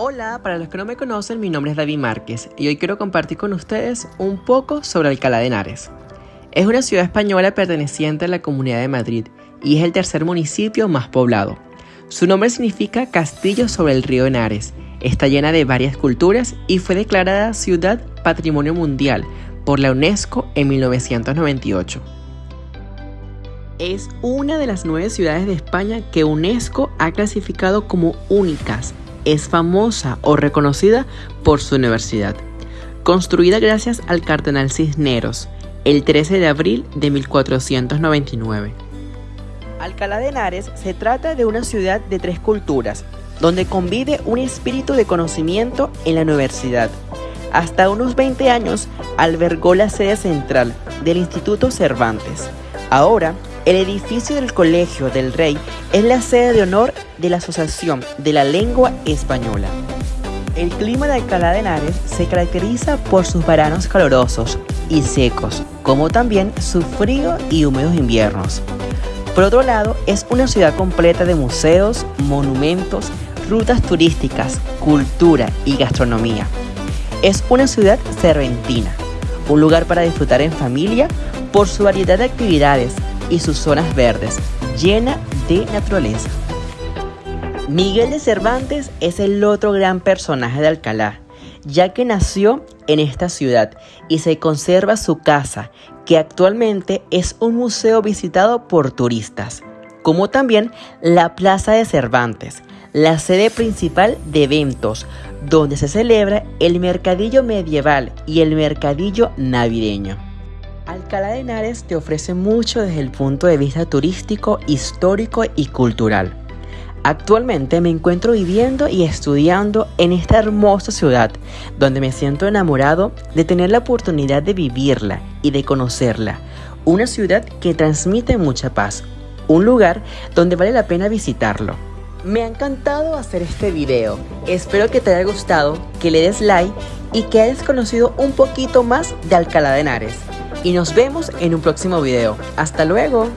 Hola, para los que no me conocen, mi nombre es David Márquez y hoy quiero compartir con ustedes un poco sobre Alcalá de Henares. Es una ciudad española perteneciente a la Comunidad de Madrid y es el tercer municipio más poblado. Su nombre significa Castillo sobre el río Henares. Está llena de varias culturas y fue declarada Ciudad Patrimonio Mundial por la UNESCO en 1998. Es una de las nueve ciudades de España que UNESCO ha clasificado como únicas es famosa o reconocida por su universidad, construida gracias al cardenal Cisneros el 13 de abril de 1499. Alcalá de Henares se trata de una ciudad de tres culturas, donde convive un espíritu de conocimiento en la universidad. Hasta unos 20 años albergó la sede central del Instituto Cervantes. Ahora el edificio del Colegio del Rey es la sede de honor de la Asociación de la Lengua Española. El clima de Alcalá de Henares se caracteriza por sus veranos calurosos y secos, como también sus fríos y húmedos inviernos. Por otro lado, es una ciudad completa de museos, monumentos, rutas turísticas, cultura y gastronomía. Es una ciudad serventina, un lugar para disfrutar en familia por su variedad de actividades y sus zonas verdes, llena de naturaleza. Miguel de Cervantes es el otro gran personaje de Alcalá, ya que nació en esta ciudad y se conserva su casa, que actualmente es un museo visitado por turistas, como también la Plaza de Cervantes, la sede principal de eventos, donde se celebra el mercadillo medieval y el mercadillo navideño. Alcalá de Henares te ofrece mucho desde el punto de vista turístico, histórico y cultural. Actualmente me encuentro viviendo y estudiando en esta hermosa ciudad, donde me siento enamorado de tener la oportunidad de vivirla y de conocerla. Una ciudad que transmite mucha paz, un lugar donde vale la pena visitarlo. Me ha encantado hacer este video, espero que te haya gustado, que le des like y que hayas conocido un poquito más de Alcalá de Henares y nos vemos en un próximo video. ¡Hasta luego!